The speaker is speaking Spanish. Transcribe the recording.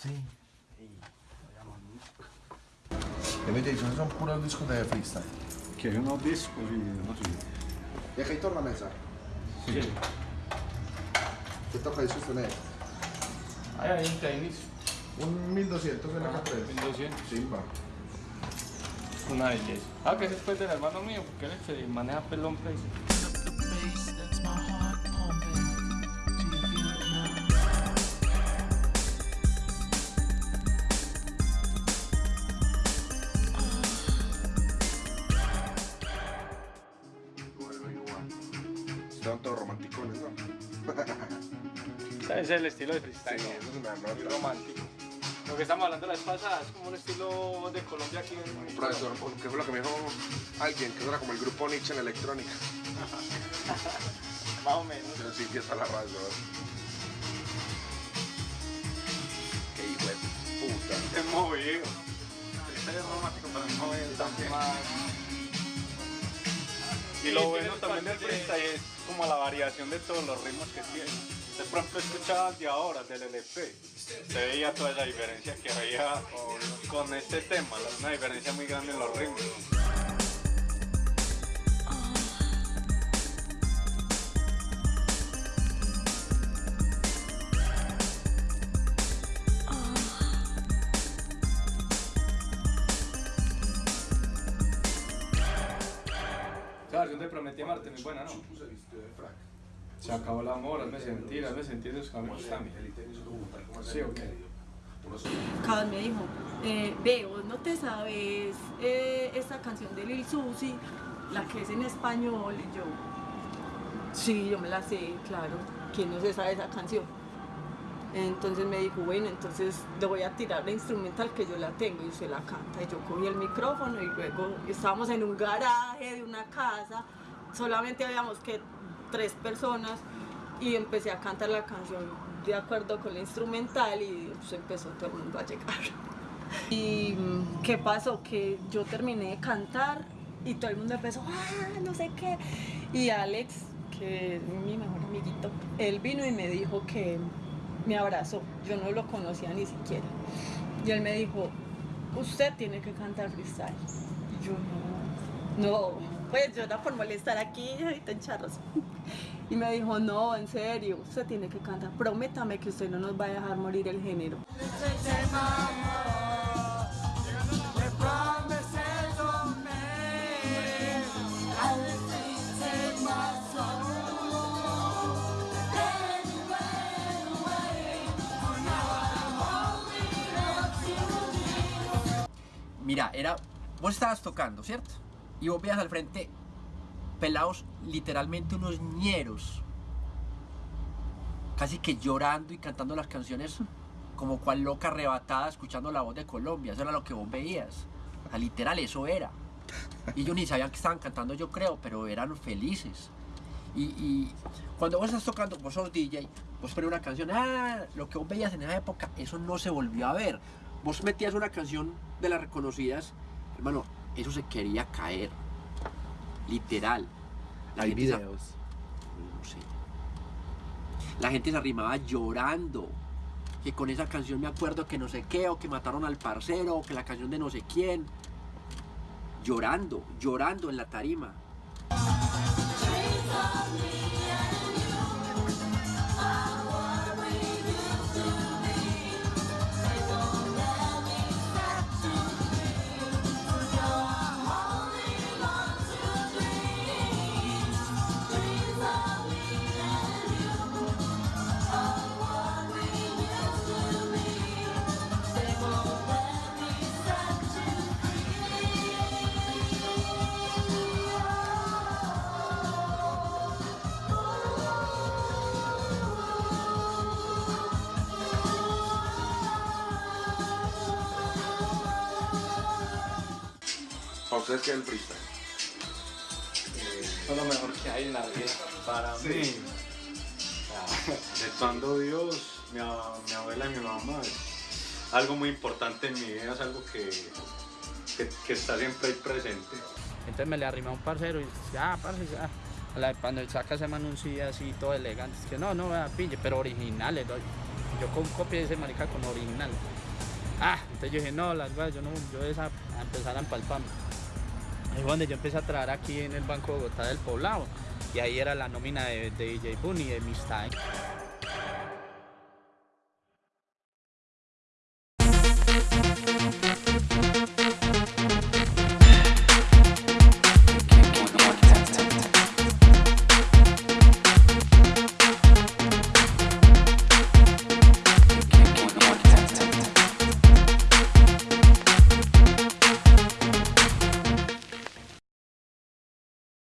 Sí. Demente, sono sono pure un disco di freestyle. Che non ho disco di... Deja y torna a mesa. Sí. sí. Toca ahí sostener. Ahí hay un tenis. Un 1200 en la ah, 3 1200. Sí, va. Una belleza. Ah, que ese es pues del hermano mío, porque él se maneja pelón preso. Estaban todos romanticones, ¿no? Ese es el estilo de freestyle, Sí, ¿no? eso es una muy romántico. Lo que estamos hablando la vez pasada es como un estilo de Colombia aquí en Profesor, ¿qué fue lo que me dijo alguien? Que eso era como el grupo Nietzsche en electrónica. Más o menos. Yo sí, que está la razón. Qué hijo de puta. Es movido. Freestyle es romántico, pero movido también. Y lo bueno también del freestyle es variación de todos los ritmos que tiene. Usted, por ejemplo, escuchaba de ahora, del LP, se veía toda la diferencia que había con este tema, una diferencia muy grande en los ritmos. La versión de Prometí Marte muy buena, ¿no? Se acabó el amor, hazme sentir, hazme sentir esos caminos también. Sí, ok. Me dijo, eh, ve, vos no te sabes eh, esta canción de Lil Susi, la que es en español, y yo, sí, yo me la sé, claro, ¿quién no se sabe esa canción? Entonces me dijo, bueno, entonces le voy a tirar la instrumental que yo la tengo y usted la canta. Y yo cogí el micrófono y luego estábamos en un garaje de una casa, solamente habíamos que tres personas y empecé a cantar la canción de acuerdo con la instrumental y empezó todo el mundo a llegar. ¿Y qué pasó? Que yo terminé de cantar y todo el mundo empezó, ah, no sé qué. Y Alex, que es mi mejor amiguito, él vino y me dijo que me abrazó. Yo no lo conocía ni siquiera. Y él me dijo, usted tiene que cantar freestyle. Y yo no, no, pues yo era por molestar aquí ahorita en charros. Y me dijo, no, en serio, usted tiene que cantar. Prométame que usted no nos va a dejar morir el género. Mira, era. Vos estabas tocando, ¿cierto? Y vos veías al frente pelados, literalmente unos ñeros. Casi que llorando y cantando las canciones como cual loca arrebatada, escuchando la voz de Colombia. Eso era lo que vos veías. O literal, eso era. Y ellos ni sabían que estaban cantando, yo creo, pero eran felices. Y, y cuando vos estás tocando, vos sos DJ, vos pones una canción, ah, lo que vos veías en esa época, eso no se volvió a ver. Vos metías una canción de las reconocidas, hermano, eso se quería caer. Literal. La Hay videos. no sé. La gente se arrimaba llorando. Que con esa canción me acuerdo que no sé qué, o que mataron al parcero, o que la canción de no sé quién. Llorando, llorando en la tarima. Ustedes qué es el freestyle? Eso es lo mejor que hay en la vida para mí. Sí. De cuando Dios, mi, mi abuela y mi mamá, es algo muy importante en mi vida, es algo que, que, que está siempre ahí presente. Entonces me le arrimé a un parcero y ya, parce, ya. A la- Cuando él saca ese man un CD así todo elegante, es que no, no, vea, pille, pero originales. Yo con copia de ese marica con original. Ah, entonces yo dije, no, las weas, yo no, yo esa, a empezar a empalparme. Fue donde yo empecé a trabajar aquí en el Banco de Bogotá del Poblado. Y ahí era la nómina de, de DJ Boone y de Miss Time.